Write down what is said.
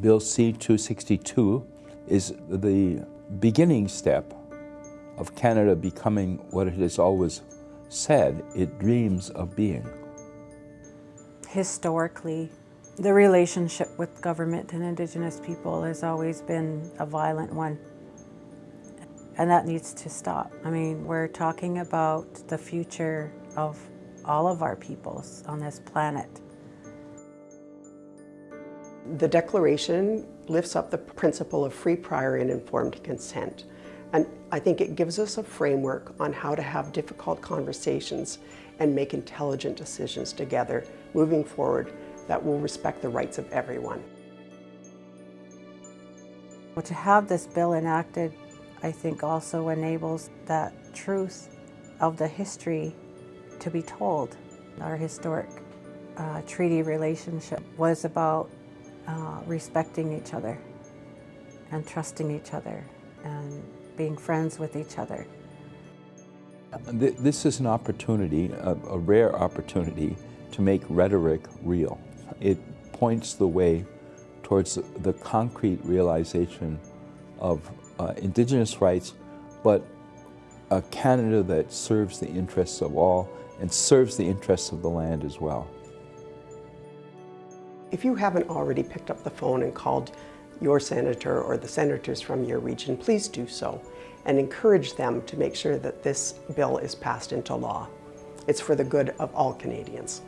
Bill C-262 is the beginning step of Canada becoming what it has always said it dreams of being. Historically, the relationship with government and Indigenous people has always been a violent one. And that needs to stop. I mean, we're talking about the future of all of our peoples on this planet. The Declaration lifts up the principle of free, prior, and informed consent. And I think it gives us a framework on how to have difficult conversations and make intelligent decisions together moving forward that will respect the rights of everyone. Well, to have this bill enacted, I think also enables that truth of the history to be told. Our historic uh, treaty relationship was about uh, respecting each other and trusting each other and being friends with each other. This is an opportunity, a, a rare opportunity, to make rhetoric real. It points the way towards the concrete realization of uh, Indigenous rights, but a Canada that serves the interests of all and serves the interests of the land as well. If you haven't already picked up the phone and called your senator or the senators from your region, please do so and encourage them to make sure that this bill is passed into law. It's for the good of all Canadians.